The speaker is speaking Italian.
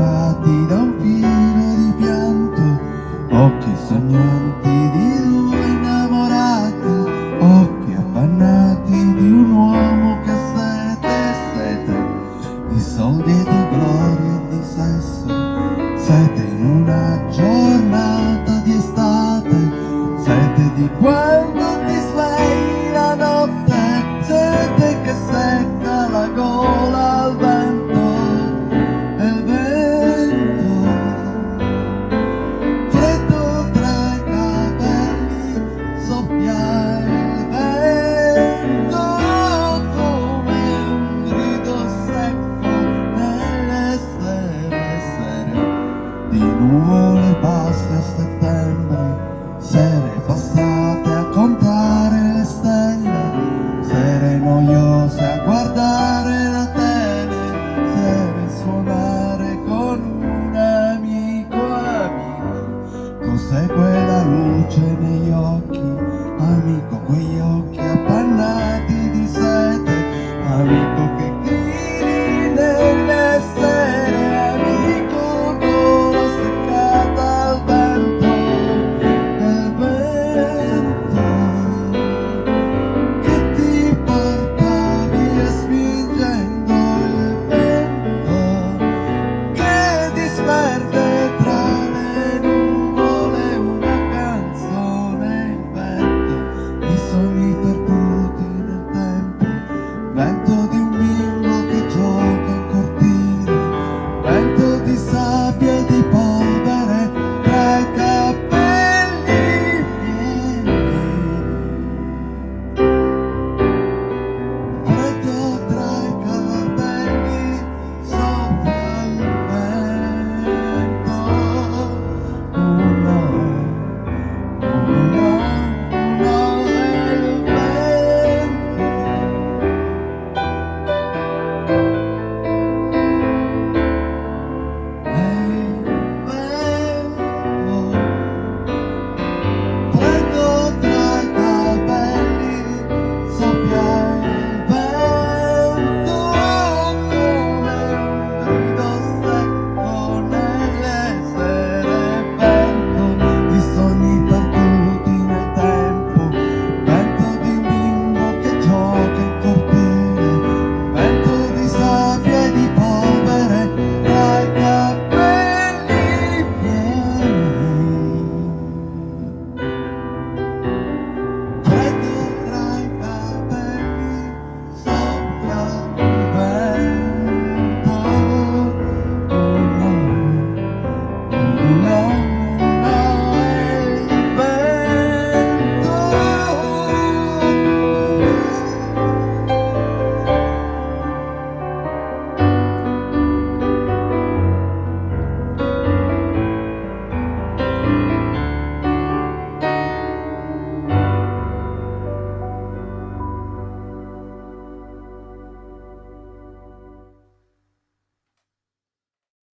baciati da un filo di pianto occhi sognanti di due innamorata occhi affannati di un uomo che sete e sete di soldi e di gloria e di sesso sete in una giornata di estate sete di quando Sere passate a contare le stelle Sere noiose a guardare la tele Sere suonare con un amico amico Cos'è quella luce negli occhi? Amico quegli occhi